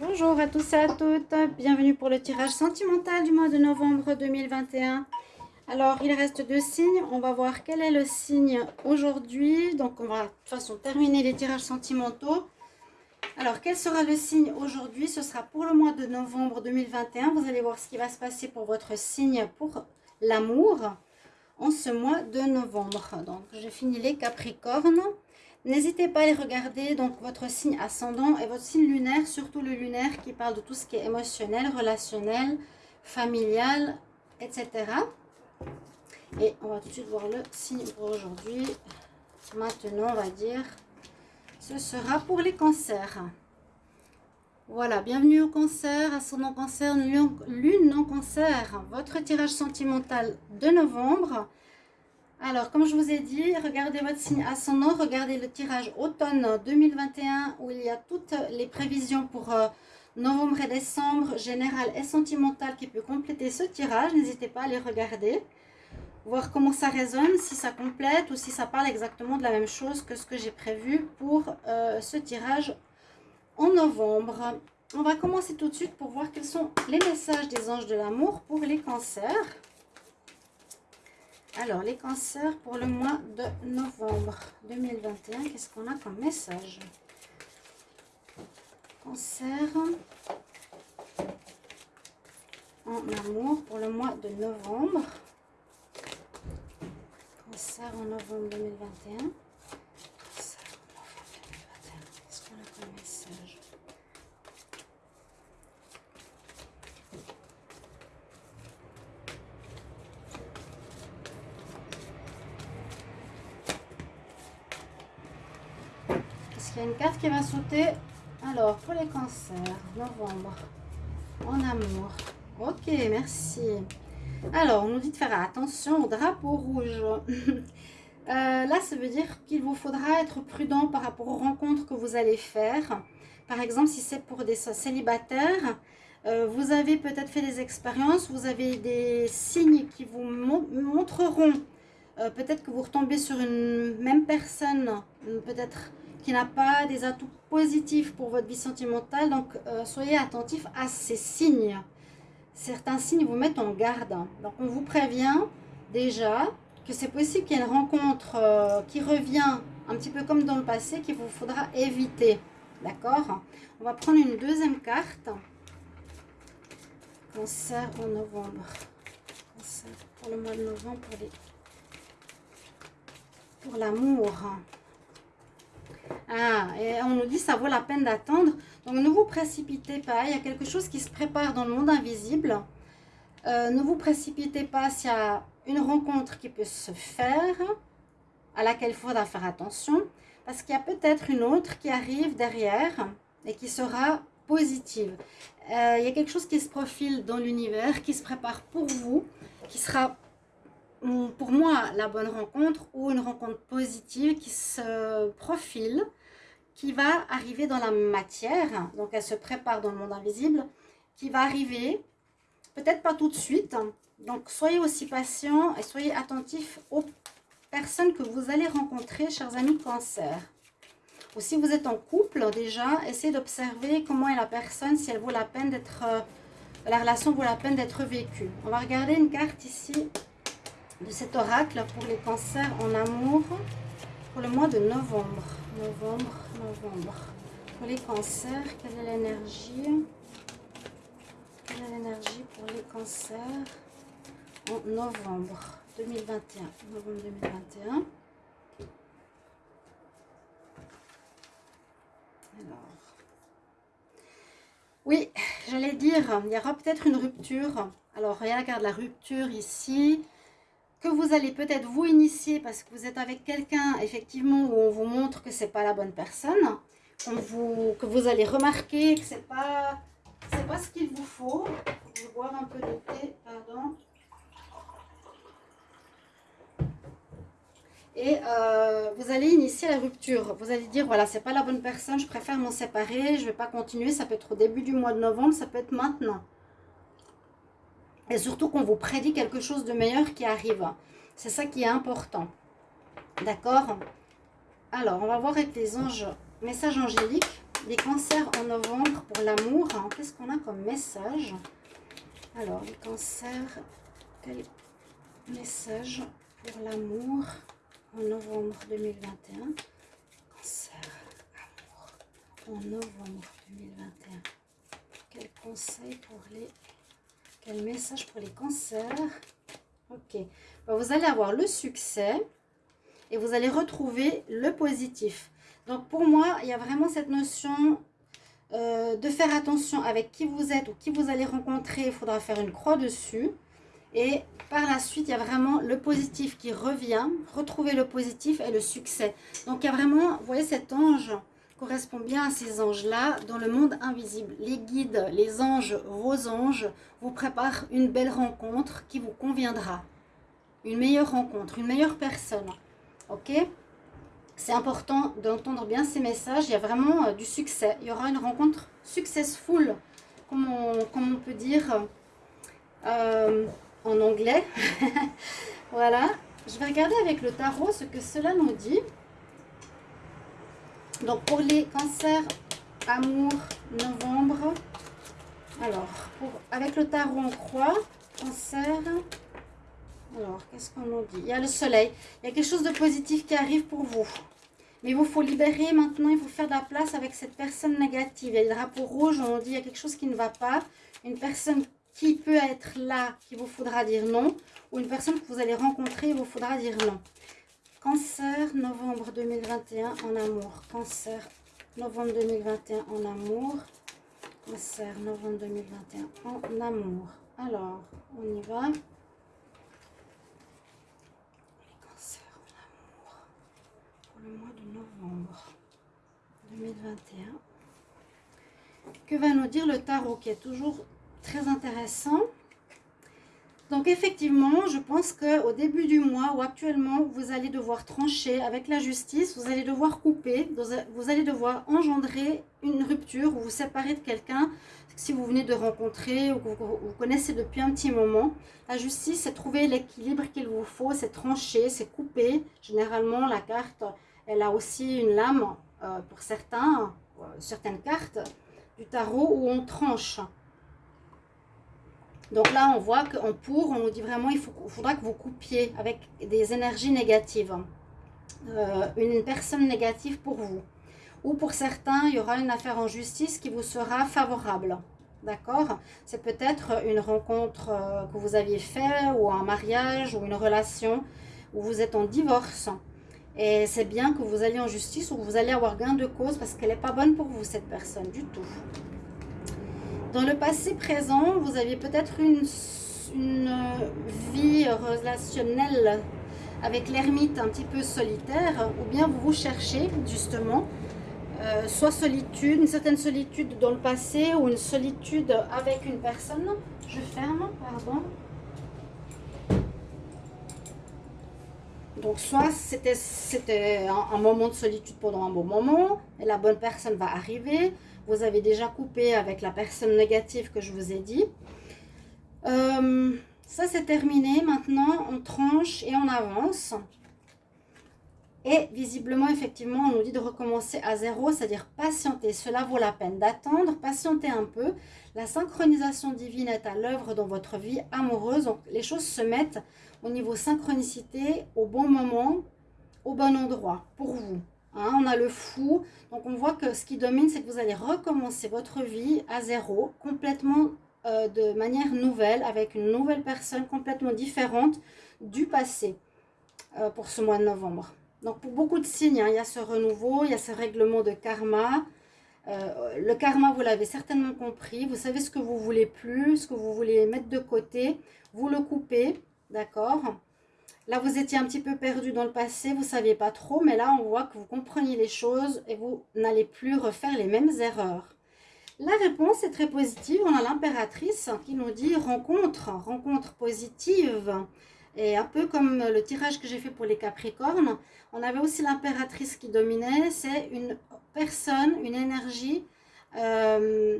Bonjour à tous et à toutes, bienvenue pour le tirage sentimental du mois de novembre 2021. Alors, il reste deux signes, on va voir quel est le signe aujourd'hui. Donc, on va de toute façon terminer les tirages sentimentaux. Alors, quel sera le signe aujourd'hui? Ce sera pour le mois de novembre 2021. Vous allez voir ce qui va se passer pour votre signe pour l'amour en ce mois de novembre. Donc, j'ai fini les Capricornes. N'hésitez pas à les regarder, donc votre signe ascendant et votre signe lunaire, surtout le lunaire qui parle de tout ce qui est émotionnel, relationnel, familial, etc. Et on va tout de suite voir le signe pour aujourd'hui. Maintenant, on va dire, ce sera pour les cancers. Voilà, bienvenue au cancer, ascendant cancer, lune non cancer, votre tirage sentimental de novembre. Alors, comme je vous ai dit, regardez votre signe ascendant, regardez le tirage automne 2021 où il y a toutes les prévisions pour euh, novembre et décembre, général et sentimental qui peut compléter ce tirage. N'hésitez pas à les regarder, voir comment ça résonne, si ça complète ou si ça parle exactement de la même chose que ce que j'ai prévu pour euh, ce tirage en novembre. On va commencer tout de suite pour voir quels sont les messages des anges de l'amour pour les cancers. Alors, les cancers pour le mois de novembre 2021, qu'est-ce qu'on a comme message? Cancer en amour pour le mois de novembre. Cancer en novembre 2021. Il y a une carte qui va sauter. Alors, pour les cancers, novembre, en amour. Ok, merci. Alors, on nous dit de faire attention au drapeau rouge. Euh, là, ça veut dire qu'il vous faudra être prudent par rapport aux rencontres que vous allez faire. Par exemple, si c'est pour des célibataires, euh, vous avez peut-être fait des expériences, vous avez des signes qui vous montreront euh, peut-être que vous retombez sur une même personne, peut-être qui n'a pas des atouts positifs pour votre vie sentimentale. Donc, euh, soyez attentifs à ces signes. Certains signes vous mettent en garde. Donc, on vous prévient déjà que c'est possible qu'il y ait une rencontre euh, qui revient un petit peu comme dans le passé qu'il vous faudra éviter. D'accord? On va prendre une deuxième carte. Cancer en novembre. Cancer pour le mois de novembre pour l'amour. Ah, et on nous dit ça vaut la peine d'attendre. Donc ne vous précipitez pas, il y a quelque chose qui se prépare dans le monde invisible. Euh, ne vous précipitez pas s'il y a une rencontre qui peut se faire, à laquelle il faudra faire attention, parce qu'il y a peut-être une autre qui arrive derrière et qui sera positive. Euh, il y a quelque chose qui se profile dans l'univers, qui se prépare pour vous, qui sera pour moi la bonne rencontre ou une rencontre positive qui se profile, qui va arriver dans la matière, donc elle se prépare dans le monde invisible, qui va arriver, peut-être pas tout de suite, donc soyez aussi patient et soyez attentifs aux personnes que vous allez rencontrer, chers amis cancer. Ou si vous êtes en couple déjà, essayez d'observer comment est la personne, si elle vaut la peine d'être, euh, la relation vaut la peine d'être vécue. On va regarder une carte ici de cet oracle pour les cancers en amour pour le mois de novembre. Novembre, novembre. Pour les cancers, quelle est l'énergie? Quelle est l'énergie pour les cancers en novembre 2021 Novembre 2021. Alors, oui, j'allais dire, il y aura peut-être une rupture. Alors, regarde la rupture ici que vous allez peut-être vous initier parce que vous êtes avec quelqu'un, effectivement, où on vous montre que c'est pas la bonne personne, vous, que vous allez remarquer que c'est pas, pas ce qu'il vous faut. Je vais un peu de thé, pardon. Et euh, vous allez initier la rupture. Vous allez dire, voilà, c'est pas la bonne personne, je préfère m'en séparer, je vais pas continuer. Ça peut être au début du mois de novembre, ça peut être maintenant. Et surtout qu'on vous prédit quelque chose de meilleur qui arrive. C'est ça qui est important. D'accord? Alors, on va voir avec les anges, messages angéliques. les cancers en novembre pour l'amour. Qu'est-ce qu'on a comme message? Alors, les cancers, quel message pour l'amour en novembre 2021 Cancer, amour, en novembre 2021. Quel conseil pour les... Quel message pour les cancers Ok. vous allez avoir le succès et vous allez retrouver le positif. Donc pour moi, il y a vraiment cette notion euh, de faire attention avec qui vous êtes ou qui vous allez rencontrer. Il faudra faire une croix dessus. Et par la suite, il y a vraiment le positif qui revient. Retrouver le positif et le succès. Donc il y a vraiment, vous voyez cet ange correspond bien à ces anges-là dans le monde invisible. Les guides, les anges, vos anges vous préparent une belle rencontre qui vous conviendra. Une meilleure rencontre, une meilleure personne. Ok? C'est important d'entendre bien ces messages. Il y a vraiment euh, du succès. Il y aura une rencontre successful, comme on, peut dire euh, en anglais. voilà. Je vais regarder avec le tarot ce que cela nous dit. Donc, pour les cancers, amour, novembre. Alors, avec le tarot en croix, cancer, alors, qu'est-ce qu'on nous dit? Il y a le soleil. Il y a quelque chose de positif qui arrive pour vous. Mais il vous faut libérer maintenant, il faut faire de la place avec cette personne négative. Il y a le drapeau rouge, on dit il y a quelque chose qui ne va pas. Une personne qui peut être là, qu'il vous faudra dire non. Ou une personne que vous allez rencontrer, il vous faudra dire non. Cancer, novembre 2021 en amour. Cancer, novembre 2021 en amour. Cancer, novembre 2021 en amour. Alors, on y va. le mois de novembre 2021. Que va nous dire le tarot qui est toujours très intéressant? Donc effectivement, je pense qu'au début du mois ou actuellement, vous allez devoir trancher avec la justice, vous allez devoir couper, vous allez devoir engendrer une rupture ou vous séparer de quelqu'un si vous venez de rencontrer ou que vous, connaissez depuis un petit moment. La justice, c'est trouver l'équilibre qu'il vous faut, c'est trancher, c'est couper. Généralement, la carte elle a aussi une lame euh, pour certains, euh, certaines cartes du tarot où on tranche. Donc là, on voit qu'en pour, on nous dit vraiment il, faudra que vous coupiez avec des énergies négatives. Euh, une personne négative pour vous. Ou pour certains, il y aura une affaire en justice qui vous sera favorable. D'accord? C'est peut-être une rencontre que vous aviez fait ou un mariage ou une relation où vous êtes en divorce. Et c'est bien que vous alliez en justice ou que vous allez avoir gain de cause parce qu'elle n'est pas bonne pour vous, cette personne, du tout. Dans le passé présent, vous aviez peut-être une, vie relationnelle avec l'ermite un petit peu solitaire, ou bien vous vous cherchez justement, euh, soit solitude, une certaine solitude dans le passé, ou une solitude avec une personne. Je ferme, pardon. Donc, soit c'était un, moment de solitude pendant un bon moment, et la bonne personne va arriver. Vous avez déjà coupé avec la personne négative que je vous ai dit. Euh, ça, c'est terminé. Maintenant, on tranche et on avance. Et visiblement, effectivement, on nous dit de recommencer à zéro, c'est-à-dire patienter. Cela vaut la peine d'attendre, patienter un peu. La synchronisation divine est à l'œuvre dans votre vie amoureuse. Donc, les choses se mettent au niveau synchronicité au bon moment, au bon endroit pour vous. Hein. on a le fou. Donc, on voit que ce qui domine, c'est que vous allez recommencer votre vie à zéro, complètement euh, de manière nouvelle, avec une nouvelle personne complètement différente du passé euh, pour ce mois de novembre. Donc, pour beaucoup de signes, hein, il y a ce renouveau, il y a ce règlement de karma. Euh, le karma, vous l'avez certainement compris. Vous savez ce que vous voulez plus, ce que vous voulez mettre de côté. Vous le coupez, d'accord? Là, vous étiez un petit peu perdu dans le passé, vous ne saviez pas trop. Mais là, on voit que vous comprenez les choses et vous n'allez plus refaire les mêmes erreurs. La réponse est très positive. On a l'impératrice qui nous dit rencontre, rencontre positive. Et un peu comme le tirage que j'ai fait pour les Capricornes, on avait aussi l'impératrice qui dominait. C'est une personne, une énergie euh,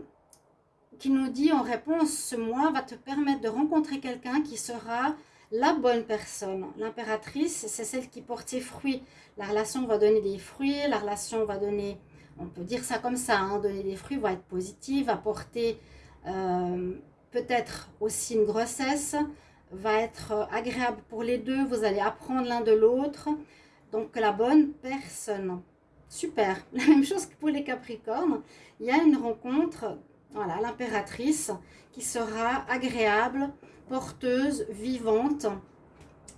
qui nous dit en réponse, ce mois va te permettre de rencontrer quelqu'un qui sera la bonne personne. L'impératrice, c'est celle qui porte ses fruits. La relation va donner des fruits, la relation va donner on peut dire ça comme ça, hein, donner des fruits va être positif, apporter euh, peut-être aussi une grossesse, va être agréable pour les deux, vous allez apprendre l'un de l'autre. Donc la bonne personne. Super. La même chose que pour les Capricornes. Il y a une rencontre, voilà, l'impératrice, qui sera agréable, porteuse, vivante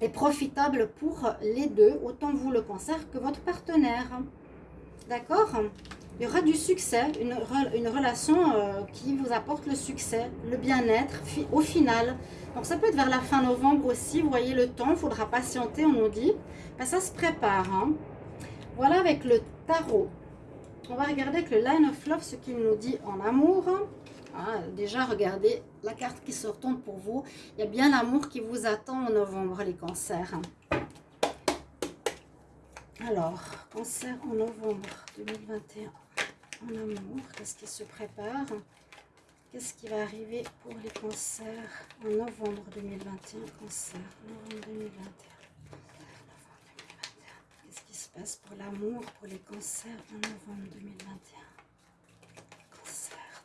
et profitable pour les deux, autant vous le cancer que votre partenaire. D'accord? Il y aura du succès, une, relation euh, qui vous apporte le succès, le bien-être au final. Donc ça peut être vers la fin novembre aussi, vous voyez le temps, il faudra patienter, on nous dit. Ben, ça se prépare. Hein. Voilà avec le tarot. On va regarder avec le Line of Love ce qu'il nous dit en amour. Ah, déjà, regardez la carte qui se retourne pour vous. Il y a bien l'amour qui vous attend en novembre, les cancers. Alors, cancer en novembre 2021. En amour, qu'est-ce qui se prépare? Qu'est-ce qui va arriver pour les cancers en novembre 2021 Cancer, novembre 2021 pour l'amour, pour les cancers en novembre 2021. Cancer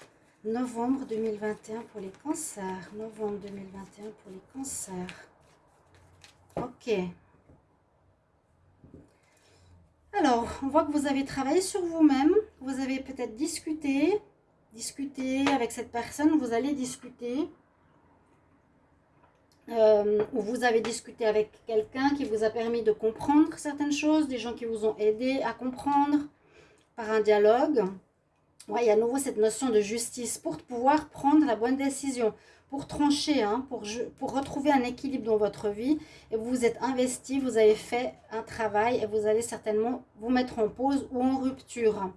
2021. Novembre 2021 pour les cancers. Novembre 2021 pour les cancers. Ok. Alors, on voit que vous avez travaillé sur vous-même. Vous avez peut-être discuté, discuté avec cette personne. Vous allez discuter euh, où vous avez discuté avec quelqu'un qui vous a permis de comprendre certaines choses, des gens qui vous ont aidé à comprendre par un dialogue. Il y a à nouveau cette notion de justice pour pouvoir prendre la bonne décision, pour trancher, hein, pour, pour retrouver un équilibre dans votre vie. Et vous vous êtes investi, vous avez fait un travail et vous allez certainement vous mettre en pause ou en rupture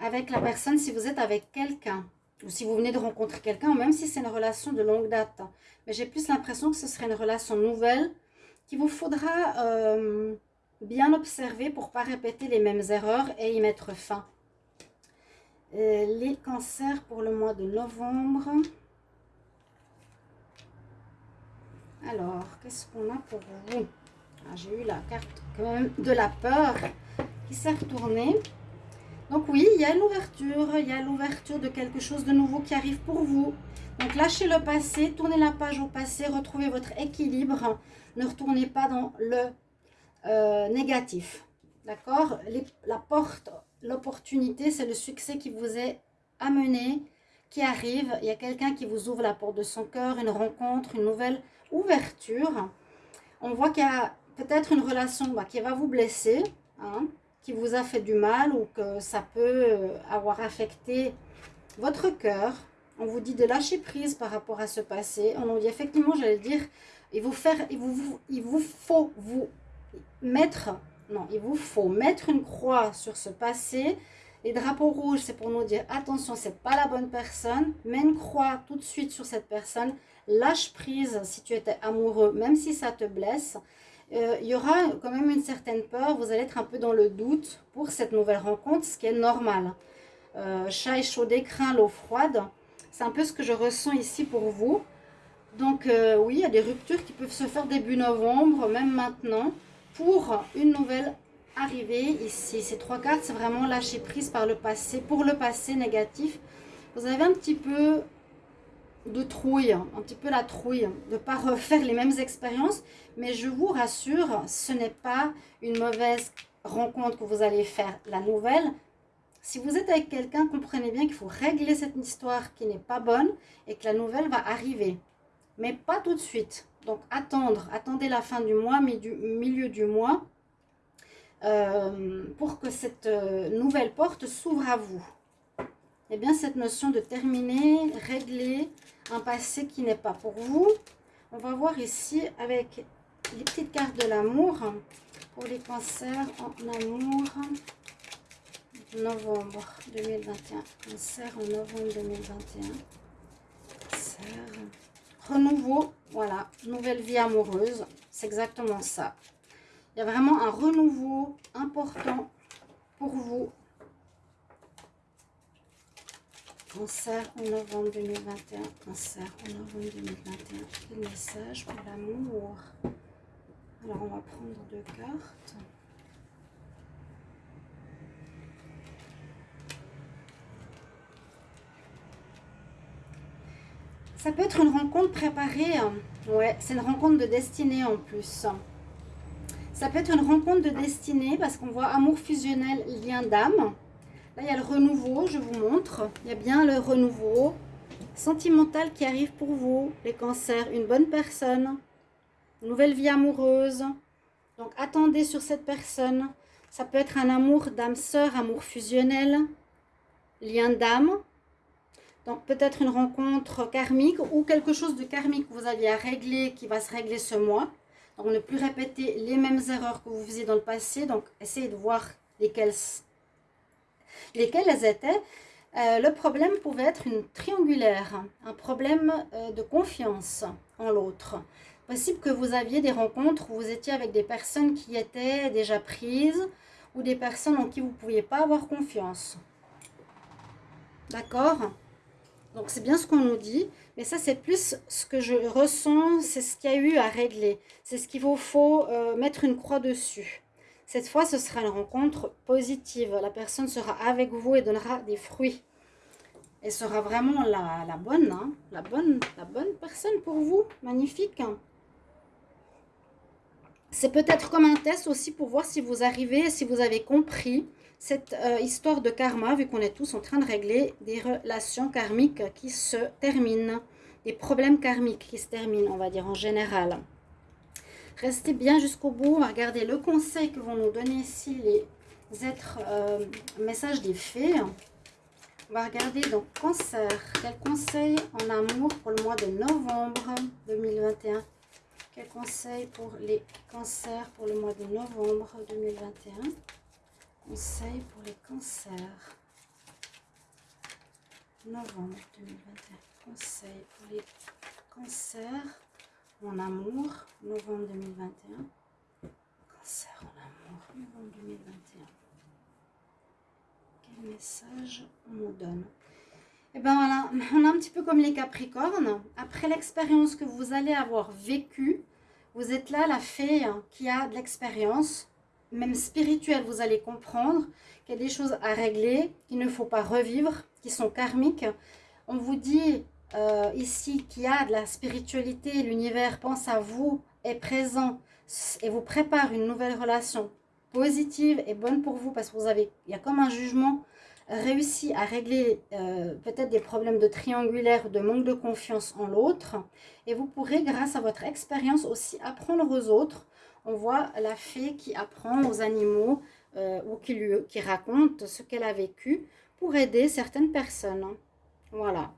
avec la personne si vous êtes avec quelqu'un ou si vous venez de rencontrer quelqu'un, même si c'est une relation de longue date. Mais j'ai plus l'impression que ce serait une relation nouvelle qu'il vous faudra euh, bien observer pour ne pas répéter les mêmes erreurs et y mettre fin. Les cancers pour le mois de novembre. Alors, qu'est-ce qu'on a pour vous? Ah, J'ai eu la carte de la peur qui s'est retournée. Donc oui, il y a l'ouverture, il y a l'ouverture de quelque chose de nouveau qui arrive pour vous. Donc lâchez le passé, tournez la page au passé, retrouvez votre équilibre. Ne retournez pas dans le euh, négatif. D'accord? La porte, l'opportunité, c'est le succès qui vous est amené, qui arrive. Il y a quelqu'un qui vous ouvre la porte de son cœur, une rencontre, une nouvelle ouverture. On voit qu'il y a peut-être une relation bah, qui va vous blesser. Hein qui vous a fait du mal ou que ça peut euh, avoir affecté votre cœur. On vous dit de lâcher prise par rapport à ce passé. On nous dit effectivement, j'allais dire, vous, faire, vous, il vous faut vous mettre, non, il vous faut mettre une croix sur ce passé. Les drapeaux rouges, c'est pour nous dire, attention, c'est pas la bonne personne. Mets une croix tout de suite sur cette personne. Lâche prise si tu étais amoureux, même si ça te blesse. Euh, il y aura quand même une certaine peur. Vous allez être un peu dans le doute pour cette nouvelle rencontre, ce qui est normal. Euh, chat échaudé craint l'eau froide. C'est un peu ce que je ressens ici pour vous. Donc euh, oui, il y a des ruptures qui peuvent se faire début novembre, même maintenant, pour une nouvelle arrivée ici. Ces trois cartes, c'est vraiment lâcher prise par le passé, pour le passé négatif. Vous avez un petit peu de trouille, un petit peu la trouille, de ne pas refaire les mêmes expériences. Mais je vous rassure, ce n'est pas une mauvaise rencontre que vous allez faire. La nouvelle, si vous êtes avec quelqu'un, comprenez bien qu'il faut régler cette histoire qui n'est pas bonne et que la nouvelle va arriver. Mais pas tout de suite. Donc attendre, attendez la fin du mois, milieu du mois, euh, pour que cette euh, nouvelle porte s'ouvre à vous. Eh bien, cette notion de terminer, régler, un passé qui n'est pas pour vous. On va voir ici avec les petites cartes de l'amour pour les cancers en amour. Novembre 2021. Cancer en novembre 2021. Cancer. Renouveau. Voilà. Nouvelle vie amoureuse. C'est exactement ça. Il y a vraiment un renouveau important pour vous Cancer en novembre 2021. Cancer en novembre 2021. Quel message pour l'amour Alors, on va prendre deux cartes. Ça peut être une rencontre préparée. Hein. Ouais, c'est une rencontre de destinée en plus. Ça peut être une rencontre de destinée parce qu'on voit amour fusionnel, lien d'âme. Là, il y a le renouveau, je vous montre. Il y a bien le renouveau sentimental qui arrive pour vous, les cancers. Une bonne personne, nouvelle vie amoureuse. Donc, attendez sur cette personne. Ça peut être un amour d'âme sœur, amour fusionnel, lien d'âme. Donc, peut-être une rencontre karmique ou quelque chose de karmique que vous aviez à régler, qui va se régler ce mois. Donc, ne plus répéter les mêmes erreurs que vous faisiez dans le passé. Donc, essayez de voir lesquelles, lesquelles elles étaient. Euh, le problème pouvait être une triangulaire, un problème euh, de confiance en l'autre. Possible que vous aviez des rencontres où vous étiez avec des personnes qui étaient déjà prises ou des personnes en qui vous ne pouviez pas avoir confiance. D'accord? Donc c'est bien ce qu'on nous dit. Mais ça, c'est plus ce que je ressens, c'est ce qu'il y a eu à régler. C'est ce qu'il vous faut euh, mettre une croix dessus. Cette fois, ce sera une rencontre positive. La personne sera avec vous et donnera des fruits. Elle sera vraiment la, bonne, hein. la, bonne, la bonne personne pour vous. Magnifique. C'est peut-être comme un test aussi pour voir si vous arrivez, si vous avez compris cette euh, histoire de karma, vu qu'on est tous en train de régler des relations karmiques qui se terminent, des problèmes karmiques qui se terminent, on va dire en général. Restez bien jusqu'au bout, on va regarder le conseil que vont nous donner ici les êtres, euh, messages des fées. On va regarder donc cancer, quel conseil en amour pour le mois de novembre 2021 quel conseil pour les cancers pour le mois de novembre 2021 Conseil pour les cancers. Novembre 2021. Conseil pour les cancers en amour. Novembre 2021. Cancer en amour. Novembre 2021. Quel message on nous donne? Eh bien voilà, on a un petit peu comme les Capricornes. Après l'expérience que vous allez avoir vécue, vous êtes là la fée qui a de l'expérience même spirituelle, vous allez comprendre qu'il y a des choses à régler, qu'il ne faut pas revivre, qui sont karmiques. On vous dit euh, ici qu'il y a de la spiritualité, l'univers pense à vous, est présent et vous prépare une nouvelle relation positive et bonne pour vous parce que vous avez, il y a comme un jugement réussi à régler euh, peut-être des problèmes de triangulaire, de manque de confiance en l'autre. Et vous pourrez, grâce à votre expérience aussi, apprendre aux autres on voit la fée qui apprend aux animaux euh, ou qui, lui, qui raconte ce qu'elle a vécu pour aider certaines personnes. Voilà.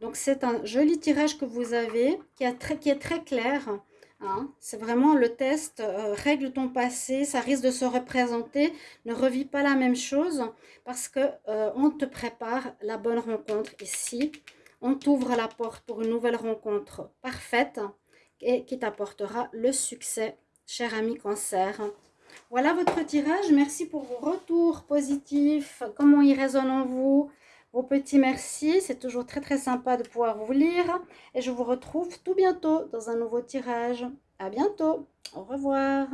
Donc c'est un joli tirage que vous avez qui, est très clair. Hein. C'est vraiment le test, euh, règle ton passé, ça risque de se représenter, ne revis pas la même chose parce que euh, te prépare la bonne rencontre ici. On t'ouvre la porte pour une nouvelle rencontre parfaite et qui t'apportera le succès cher ami cancer. Voilà votre tirage. Merci pour vos retours positifs, comment ils résonnent en vous, vos petits merci. C'est toujours très très sympa de pouvoir vous lire. Et je vous retrouve tout bientôt dans un nouveau tirage. À bientôt. Au revoir.